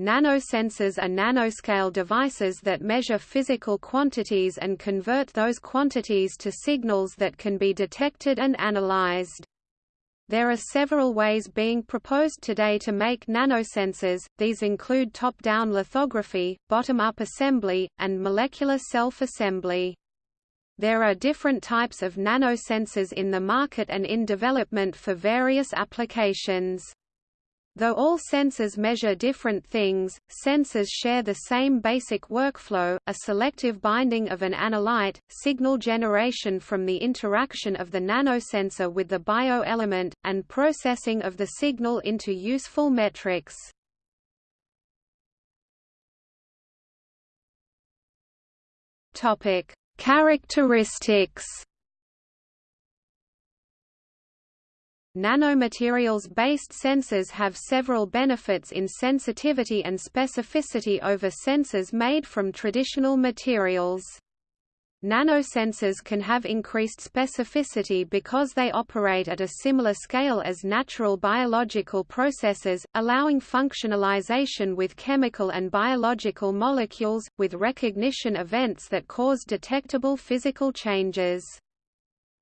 Nanosensors are nanoscale devices that measure physical quantities and convert those quantities to signals that can be detected and analyzed. There are several ways being proposed today to make nanosensors, these include top-down lithography, bottom-up assembly, and molecular self-assembly. There are different types of nanosensors in the market and in development for various applications. Though all sensors measure different things, sensors share the same basic workflow, a selective binding of an analyte, signal generation from the interaction of the nanosensor with the bioelement, and processing of the signal into useful metrics. Characteristics Nanomaterials-based sensors have several benefits in sensitivity and specificity over sensors made from traditional materials. Nanosensors can have increased specificity because they operate at a similar scale as natural biological processes, allowing functionalization with chemical and biological molecules, with recognition events that cause detectable physical changes.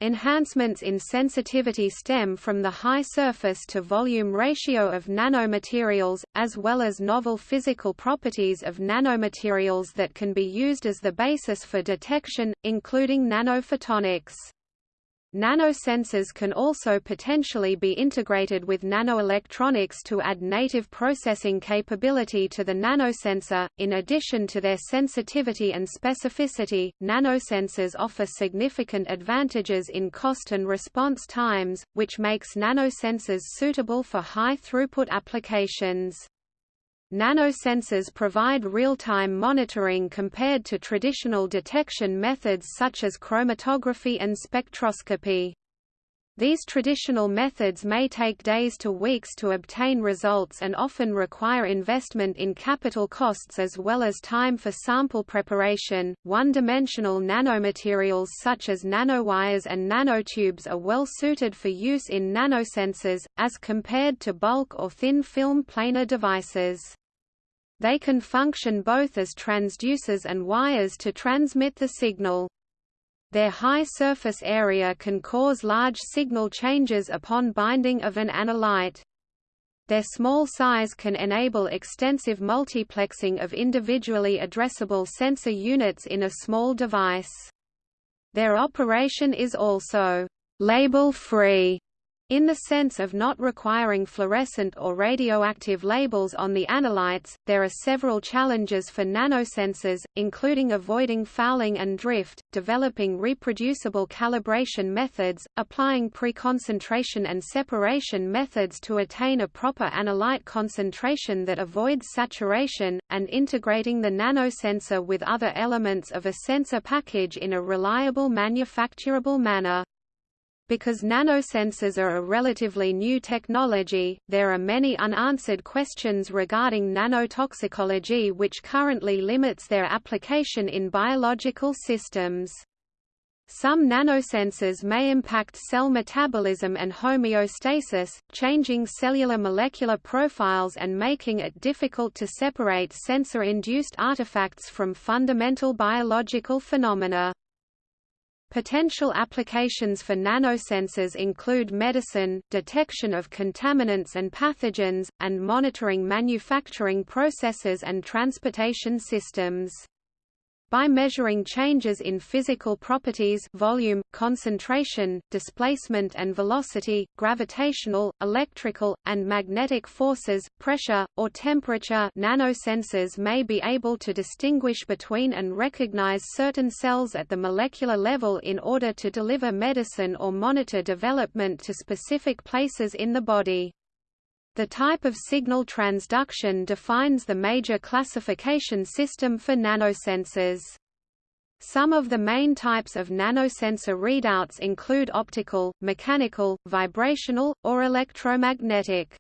Enhancements in sensitivity stem from the high surface to volume ratio of nanomaterials, as well as novel physical properties of nanomaterials that can be used as the basis for detection, including nanophotonics. Nanosensors can also potentially be integrated with nanoelectronics to add native processing capability to the nanosensor. In addition to their sensitivity and specificity, nanosensors offer significant advantages in cost and response times, which makes nanosensors suitable for high throughput applications. Nanosensors provide real-time monitoring compared to traditional detection methods such as chromatography and spectroscopy. These traditional methods may take days to weeks to obtain results and often require investment in capital costs as well as time for sample preparation. One dimensional nanomaterials such as nanowires and nanotubes are well suited for use in nanosensors, as compared to bulk or thin film planar devices. They can function both as transducers and wires to transmit the signal. Their high surface area can cause large signal changes upon binding of an analyte. Their small size can enable extensive multiplexing of individually addressable sensor units in a small device. Their operation is also label-free in the sense of not requiring fluorescent or radioactive labels on the analytes, there are several challenges for nanosensors, including avoiding fouling and drift, developing reproducible calibration methods, applying preconcentration and separation methods to attain a proper analyte concentration that avoids saturation, and integrating the nanosensor with other elements of a sensor package in a reliable manufacturable manner. Because nanosensors are a relatively new technology, there are many unanswered questions regarding nanotoxicology which currently limits their application in biological systems. Some nanosensors may impact cell metabolism and homeostasis, changing cellular molecular profiles and making it difficult to separate sensor-induced artifacts from fundamental biological phenomena. Potential applications for nanosensors include medicine, detection of contaminants and pathogens, and monitoring manufacturing processes and transportation systems. By measuring changes in physical properties volume, concentration, displacement and velocity, gravitational, electrical, and magnetic forces, pressure, or temperature nanosensors may be able to distinguish between and recognize certain cells at the molecular level in order to deliver medicine or monitor development to specific places in the body. The type of signal transduction defines the major classification system for nanosensors. Some of the main types of nanosensor readouts include optical, mechanical, vibrational, or electromagnetic.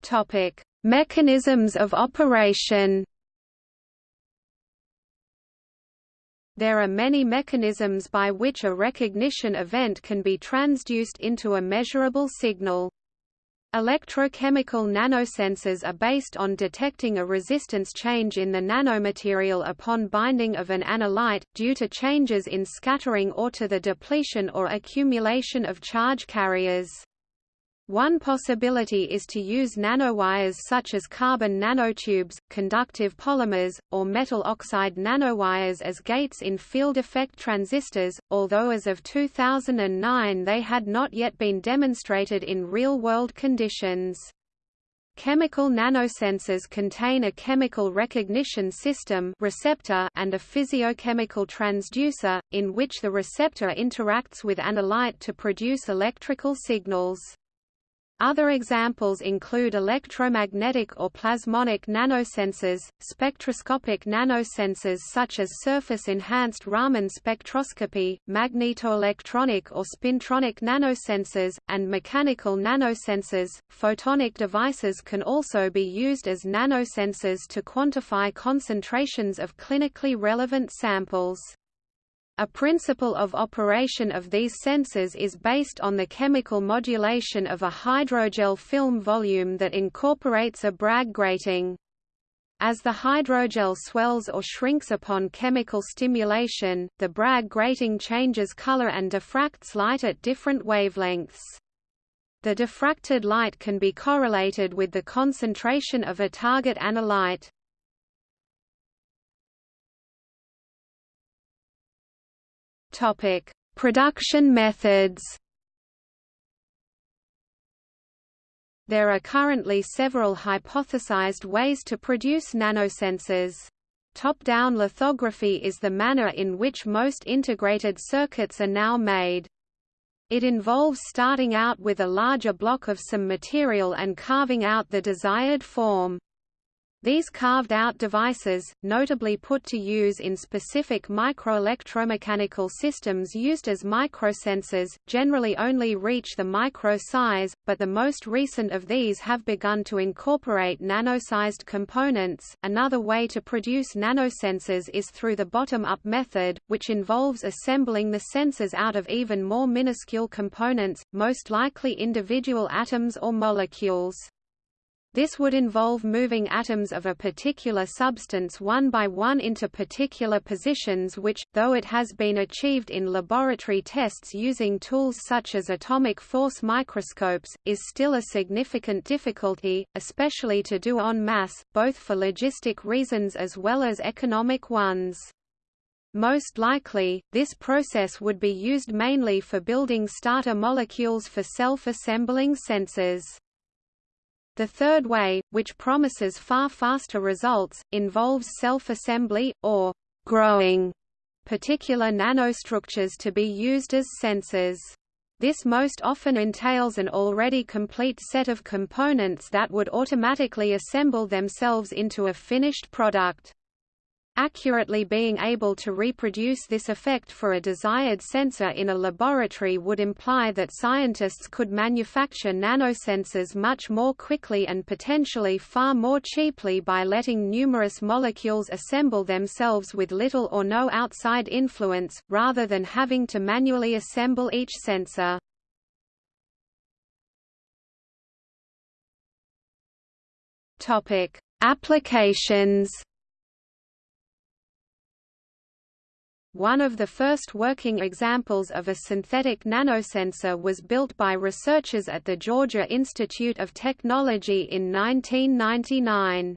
Topic: Mechanisms of operation. There are many mechanisms by which a recognition event can be transduced into a measurable signal. Electrochemical nanosensors are based on detecting a resistance change in the nanomaterial upon binding of an analyte, due to changes in scattering or to the depletion or accumulation of charge carriers. One possibility is to use nanowires such as carbon nanotubes, conductive polymers, or metal oxide nanowires as gates in field effect transistors, although as of 2009 they had not yet been demonstrated in real-world conditions. Chemical nanosensors contain a chemical recognition system receptor and a physiochemical transducer, in which the receptor interacts with analyte to produce electrical signals. Other examples include electromagnetic or plasmonic nanosensors, spectroscopic nanosensors such as surface-enhanced Raman spectroscopy, magnetoelectronic or spintronic nanosensors, and mechanical nanosensors. Photonic devices can also be used as nanosensors to quantify concentrations of clinically relevant samples. A principle of operation of these sensors is based on the chemical modulation of a hydrogel film volume that incorporates a Bragg grating. As the hydrogel swells or shrinks upon chemical stimulation, the Bragg grating changes color and diffracts light at different wavelengths. The diffracted light can be correlated with the concentration of a target analyte. Topic: Production methods. There are currently several hypothesized ways to produce nanosensors. Top-down lithography is the manner in which most integrated circuits are now made. It involves starting out with a larger block of some material and carving out the desired form. These carved-out devices, notably put to use in specific microelectromechanical systems used as microsensors, generally only reach the micro size, but the most recent of these have begun to incorporate nano-sized components. Another way to produce nanosensors is through the bottom-up method, which involves assembling the sensors out of even more minuscule components, most likely individual atoms or molecules. This would involve moving atoms of a particular substance one by one into particular positions which, though it has been achieved in laboratory tests using tools such as atomic force microscopes, is still a significant difficulty, especially to do en masse, both for logistic reasons as well as economic ones. Most likely, this process would be used mainly for building starter molecules for self-assembling sensors. The third way, which promises far faster results, involves self-assembly, or growing particular nanostructures to be used as sensors. This most often entails an already complete set of components that would automatically assemble themselves into a finished product. Accurately being able to reproduce this effect for a desired sensor in a laboratory would imply that scientists could manufacture nanosensors much more quickly and potentially far more cheaply by letting numerous molecules assemble themselves with little or no outside influence, rather than having to manually assemble each sensor. Applications One of the first working examples of a synthetic nanosensor was built by researchers at the Georgia Institute of Technology in 1999.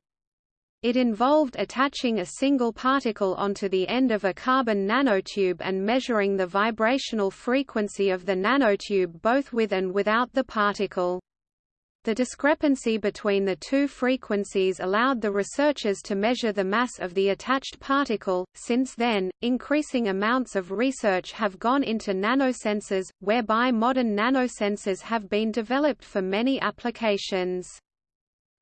It involved attaching a single particle onto the end of a carbon nanotube and measuring the vibrational frequency of the nanotube both with and without the particle. The discrepancy between the two frequencies allowed the researchers to measure the mass of the attached particle. Since then, increasing amounts of research have gone into nanosensors, whereby modern nanosensors have been developed for many applications.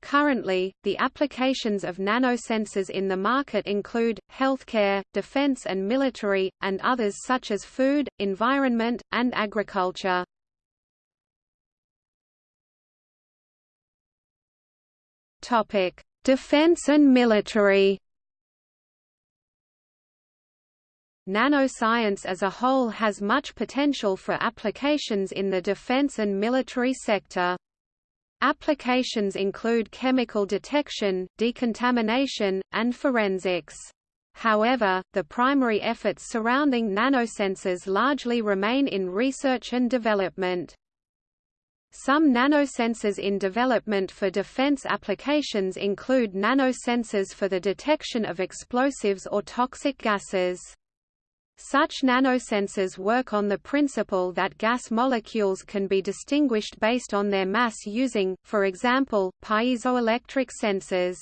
Currently, the applications of nanosensors in the market include, healthcare, defense and military, and others such as food, environment, and agriculture. Defense and military. Nanoscience as a whole has much potential for applications in the defense and military sector. Applications include chemical detection, decontamination, and forensics. However, the primary efforts surrounding nanosensors largely remain in research and development. Some nanosensors in development for defense applications include nanosensors for the detection of explosives or toxic gases. Such nanosensors work on the principle that gas molecules can be distinguished based on their mass using, for example, piezoelectric sensors.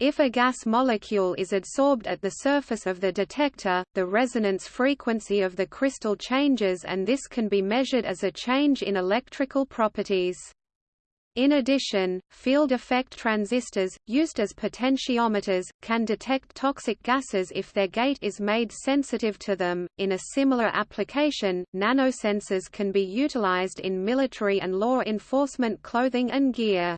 If a gas molecule is adsorbed at the surface of the detector, the resonance frequency of the crystal changes and this can be measured as a change in electrical properties. In addition, field effect transistors, used as potentiometers, can detect toxic gases if their gate is made sensitive to them. In a similar application, nanosensors can be utilized in military and law enforcement clothing and gear.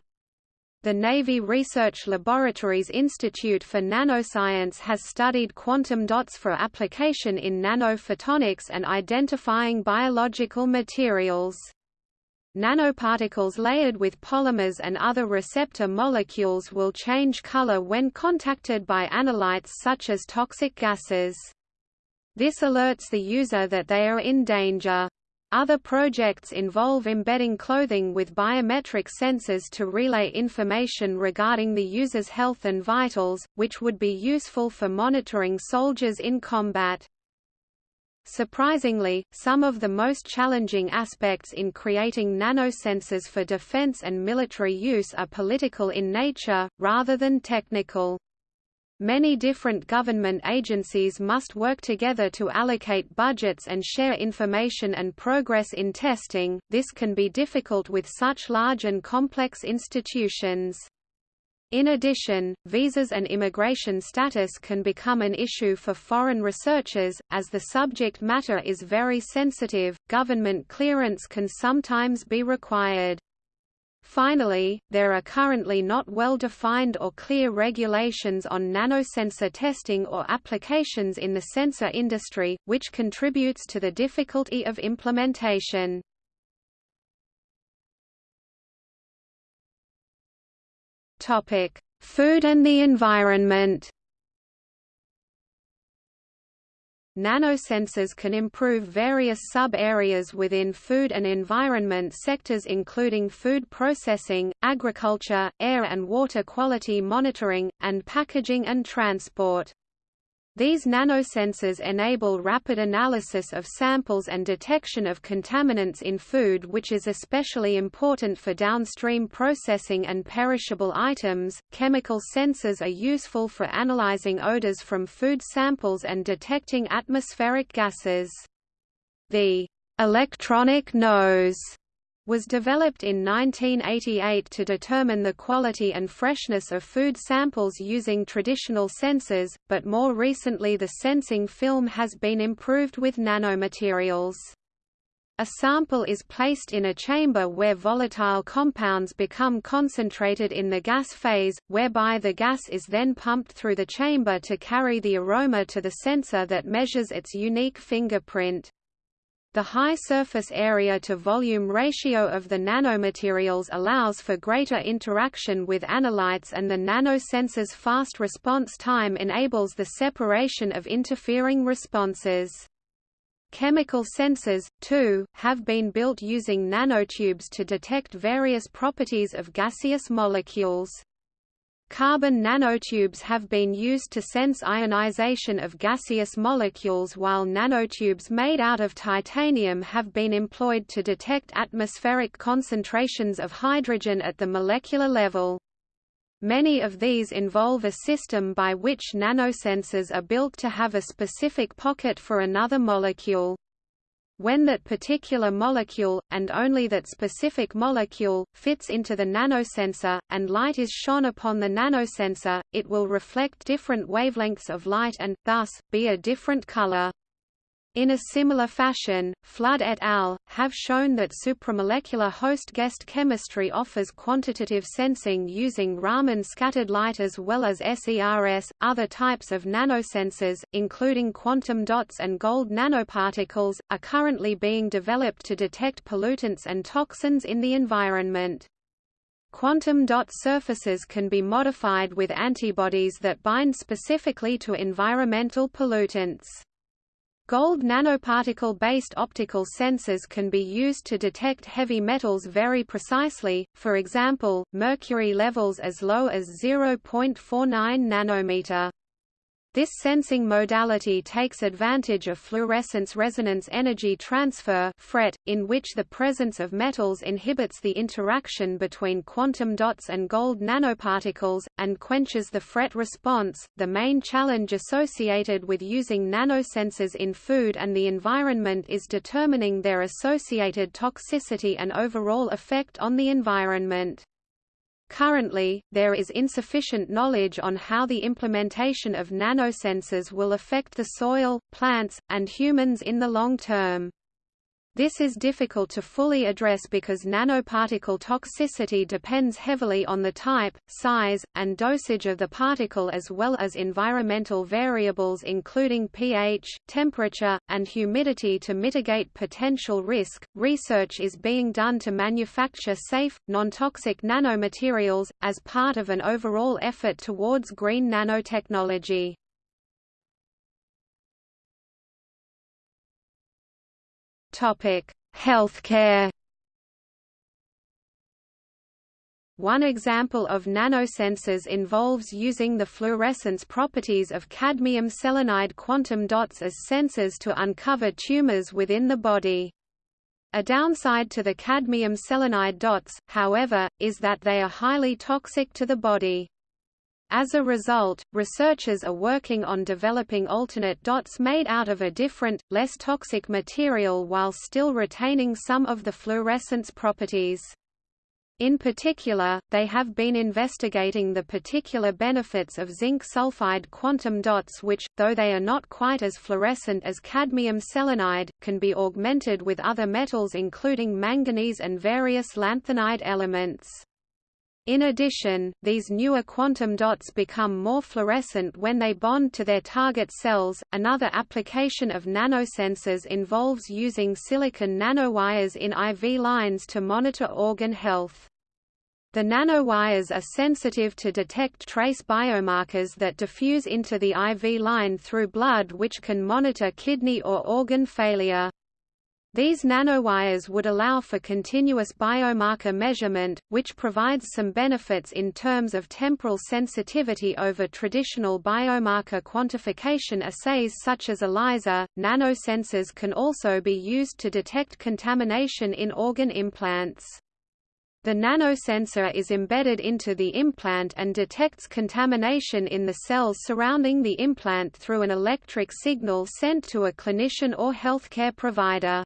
The Navy Research Laboratories Institute for Nanoscience has studied quantum dots for application in nanophotonics and identifying biological materials. Nanoparticles layered with polymers and other receptor molecules will change color when contacted by analytes such as toxic gases. This alerts the user that they are in danger. Other projects involve embedding clothing with biometric sensors to relay information regarding the user's health and vitals, which would be useful for monitoring soldiers in combat. Surprisingly, some of the most challenging aspects in creating nanosensors for defense and military use are political in nature, rather than technical. Many different government agencies must work together to allocate budgets and share information and progress in testing, this can be difficult with such large and complex institutions. In addition, visas and immigration status can become an issue for foreign researchers, as the subject matter is very sensitive, government clearance can sometimes be required. Finally, there are currently not well-defined or clear regulations on nanosensor testing or applications in the sensor industry, which contributes to the difficulty of implementation. Food and the environment. Nanosensors can improve various sub-areas within food and environment sectors including food processing, agriculture, air and water quality monitoring, and packaging and transport. These nanosensors enable rapid analysis of samples and detection of contaminants in food which is especially important for downstream processing and perishable items. Chemical sensors are useful for analyzing odors from food samples and detecting atmospheric gases. The electronic nose was developed in 1988 to determine the quality and freshness of food samples using traditional sensors, but more recently the sensing film has been improved with nanomaterials. A sample is placed in a chamber where volatile compounds become concentrated in the gas phase, whereby the gas is then pumped through the chamber to carry the aroma to the sensor that measures its unique fingerprint. The high surface area to volume ratio of the nanomaterials allows for greater interaction with analytes and the nanosensor's fast response time enables the separation of interfering responses. Chemical sensors, too, have been built using nanotubes to detect various properties of gaseous molecules. Carbon nanotubes have been used to sense ionization of gaseous molecules while nanotubes made out of titanium have been employed to detect atmospheric concentrations of hydrogen at the molecular level. Many of these involve a system by which nanosensors are built to have a specific pocket for another molecule. When that particular molecule, and only that specific molecule, fits into the nanosensor, and light is shone upon the nanosensor, it will reflect different wavelengths of light and, thus, be a different color. In a similar fashion, Flood et al. have shown that supramolecular host guest chemistry offers quantitative sensing using Raman scattered light as well as SERS. Other types of nanosensors, including quantum dots and gold nanoparticles, are currently being developed to detect pollutants and toxins in the environment. Quantum dot surfaces can be modified with antibodies that bind specifically to environmental pollutants. Gold nanoparticle-based optical sensors can be used to detect heavy metals very precisely, for example, mercury levels as low as 0.49 nanometer. This sensing modality takes advantage of fluorescence resonance energy transfer (FRET), in which the presence of metals inhibits the interaction between quantum dots and gold nanoparticles, and quenches the FRET response. The main challenge associated with using nanosensors in food and the environment is determining their associated toxicity and overall effect on the environment. Currently, there is insufficient knowledge on how the implementation of nanosensors will affect the soil, plants, and humans in the long term. This is difficult to fully address because nanoparticle toxicity depends heavily on the type, size, and dosage of the particle as well as environmental variables including pH, temperature, and humidity to mitigate potential risk. Research is being done to manufacture safe, non-toxic nanomaterials, as part of an overall effort towards green nanotechnology. Topic: Healthcare. One example of nanosensors involves using the fluorescence properties of cadmium selenide quantum dots as sensors to uncover tumors within the body. A downside to the cadmium selenide dots, however, is that they are highly toxic to the body. As a result, researchers are working on developing alternate dots made out of a different, less toxic material while still retaining some of the fluorescence properties. In particular, they have been investigating the particular benefits of zinc sulfide quantum dots which, though they are not quite as fluorescent as cadmium selenide, can be augmented with other metals including manganese and various lanthanide elements. In addition, these newer quantum dots become more fluorescent when they bond to their target cells. Another application of nanosensors involves using silicon nanowires in IV lines to monitor organ health. The nanowires are sensitive to detect trace biomarkers that diffuse into the IV line through blood which can monitor kidney or organ failure. These nanowires would allow for continuous biomarker measurement, which provides some benefits in terms of temporal sensitivity over traditional biomarker quantification assays such as ELISA. Nanosensors can also be used to detect contamination in organ implants. The nanosensor is embedded into the implant and detects contamination in the cells surrounding the implant through an electric signal sent to a clinician or healthcare provider.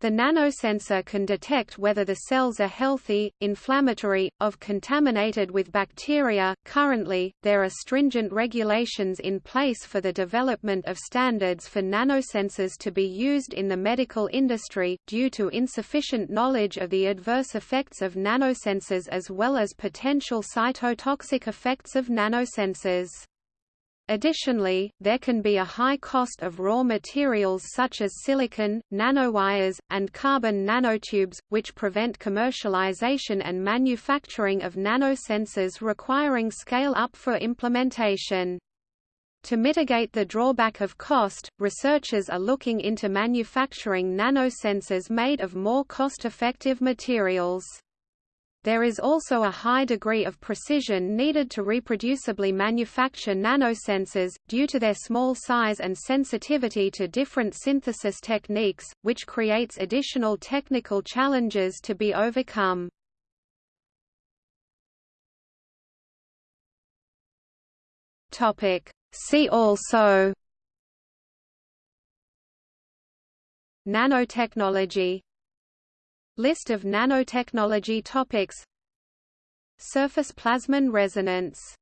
The nanosensor can detect whether the cells are healthy, inflammatory, of contaminated with bacteria. Currently, there are stringent regulations in place for the development of standards for nanosensors to be used in the medical industry, due to insufficient knowledge of the adverse effects of nanosensors as well as potential cytotoxic effects of nanosensors. Additionally, there can be a high cost of raw materials such as silicon, nanowires, and carbon nanotubes, which prevent commercialization and manufacturing of nanosensors requiring scale-up for implementation. To mitigate the drawback of cost, researchers are looking into manufacturing nanosensors made of more cost-effective materials. There is also a high degree of precision needed to reproducibly manufacture nanosensors, due to their small size and sensitivity to different synthesis techniques, which creates additional technical challenges to be overcome. See also Nanotechnology List of nanotechnology topics. Surface plasmon resonance